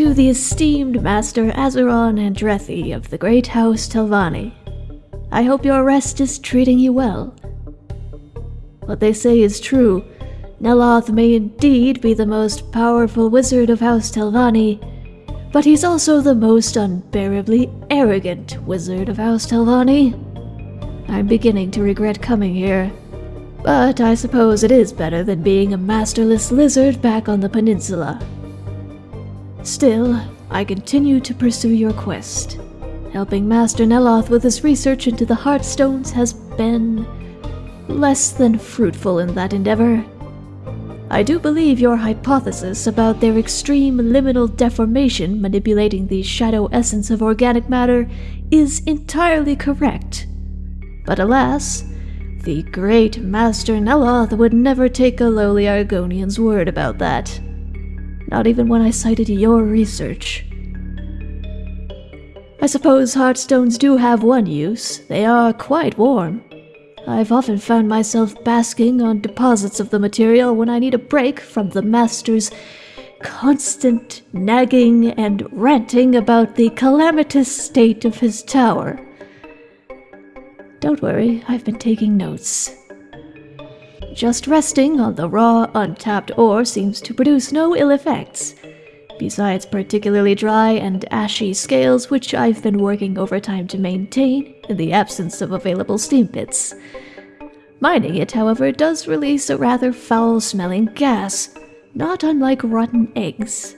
to the esteemed Master Azeron Andrethi of the Great House Telvanni. I hope your rest is treating you well. What they say is true. Neloth may indeed be the most powerful wizard of House Telvanni, but he's also the most unbearably arrogant wizard of House Telvanni. I'm beginning to regret coming here, but I suppose it is better than being a masterless lizard back on the peninsula. Still, I continue to pursue your quest. Helping Master Neloth with his research into the Heartstones has been less than fruitful in that endeavor. I do believe your hypothesis about their extreme liminal deformation manipulating the shadow essence of organic matter is entirely correct. But alas, the great Master Neloth would never take a lowly Argonian's word about that. Not even when I cited your research. I suppose Heartstones do have one use. They are quite warm. I've often found myself basking on deposits of the material when I need a break from the Master's constant nagging and ranting about the calamitous state of his tower. Don't worry, I've been taking notes. Just resting on the raw, untapped ore seems to produce no ill effects, besides particularly dry and ashy scales which I've been working overtime to maintain in the absence of available steam pits. Mining it, however, does release a rather foul-smelling gas, not unlike rotten eggs.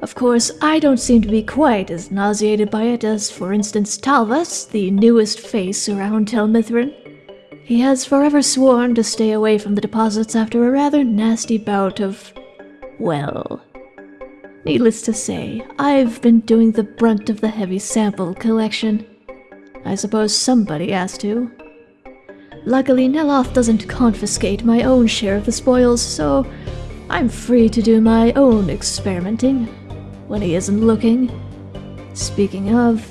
Of course, I don't seem to be quite as nauseated by it as, for instance, Talvas, the newest face around Tel Mithryn. He has forever sworn to stay away from the deposits after a rather nasty bout of, well, Needless to say, I've been doing the brunt of the heavy sample collection. I suppose somebody has to. Luckily, Neloth doesn't confiscate my own share of the spoils, so I'm free to do my own experimenting when he isn't looking. Speaking of,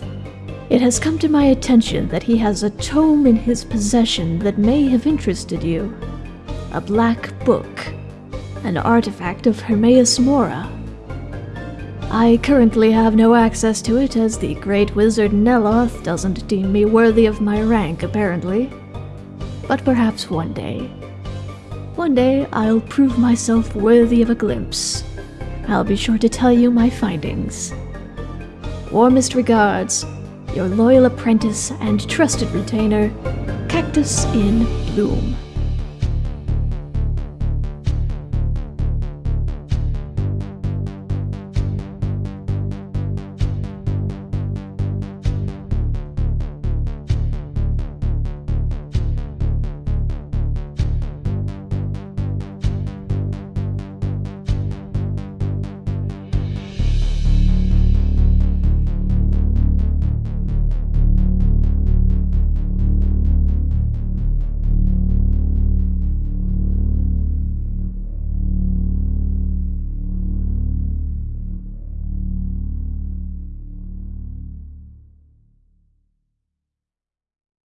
it has come to my attention that he has a tome in his possession that may have interested you. A black book, an artifact of Hermaeus Mora. I currently have no access to it as the great wizard Neloth doesn't deem me worthy of my rank, apparently. But perhaps one day. One day I'll prove myself worthy of a glimpse. I'll be sure to tell you my findings. Warmest regards, your loyal apprentice and trusted retainer, Cactus in Bloom.